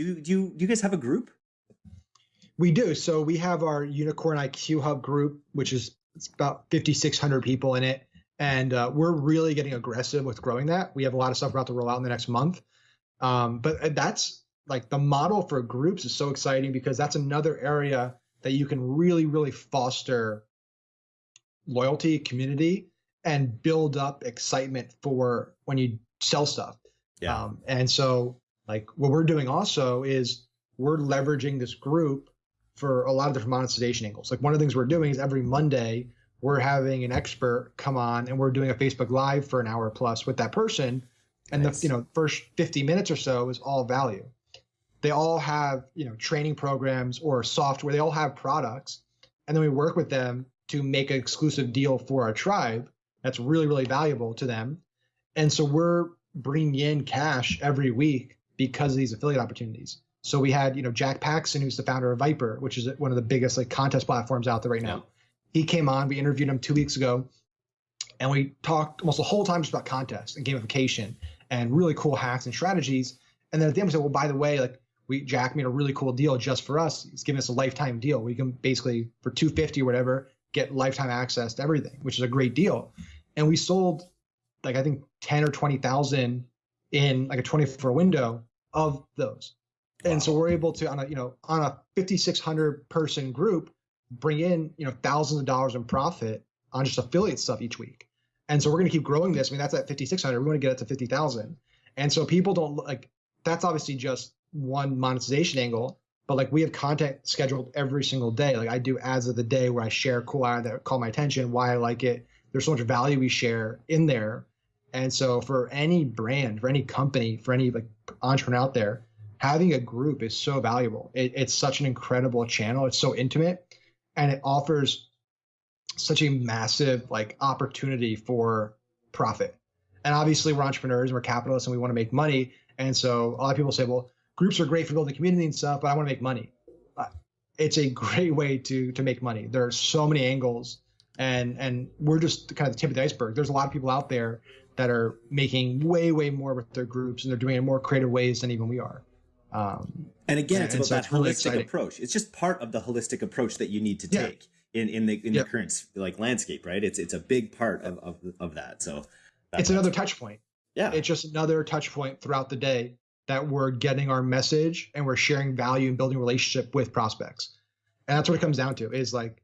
Do you do you do you guys have a group? We do. So we have our Unicorn IQ Hub group, which is it's about 5,600 people in it, and uh, we're really getting aggressive with growing that. We have a lot of stuff about to roll out in the next month, um, but uh, that's like the model for groups is so exciting because that's another area that you can really, really foster loyalty, community, and build up excitement for when you sell stuff. Yeah. Um, and so, like, what we're doing also is we're leveraging this group for a lot of different monetization angles. Like, one of the things we're doing is every Monday, we're having an expert come on and we're doing a Facebook Live for an hour plus with that person. And nice. the you know first 50 minutes or so is all value. They all have you know training programs or software. They all have products, and then we work with them to make an exclusive deal for our tribe that's really really valuable to them. And so we're bringing in cash every week because of these affiliate opportunities. So we had, you know, Jack Paxton, who's the founder of Vyper, which is one of the biggest like contest platforms out there right now. He came on, we interviewed him two weeks ago, and we talked almost the whole time just about contests and gamification and really cool hacks and strategies. And then at the end we said, well, by the way, like we Jack made a really cool deal just for us. He's giving us a lifetime deal. We can basically for 250 or whatever get lifetime access to everything, which is a great deal. And we sold like I think 10 or 20,000 in like a 24 window of those. Wow. And so we're able to on a you know on a 5600 person group bring in you know thousands of dollars in profit on just affiliate stuff each week. And so we're going to keep growing this. I mean that's at 5600. We want to get it to 50,000. And so people don't like that's obviously just one monetization angle, but like we have content scheduled every single day. Like I do ads of the day where I share cool ad that call my attention, why I like it. There's so much value we share in there and so for any brand, for any company, for any like entrepreneur out there, having a group is so valuable. It, it's such an incredible channel. It's so intimate and it offers such a massive like opportunity for profit. And obviously we're entrepreneurs and we're capitalists and we want to make money. And so a lot of people say, well, groups are great for building community and stuff, but I want to make money. Uh, it's a great way to to make money. There are so many angles and and we're just kind of the tip of the iceberg. There's a lot of people out there that are making way way more with their groups and they're doing it in more creative ways than even we are. Um, and again it's about so that it's really holistic exciting. approach. It's just part of the holistic approach that you need to take yeah. in in the in the current like landscape right? It's it's a big part of of, of that. So it's another touch point. Yeah. It's just another touch point throughout the day that we're getting our message and we're sharing value and building relationship with prospects. And that's what it comes down to is like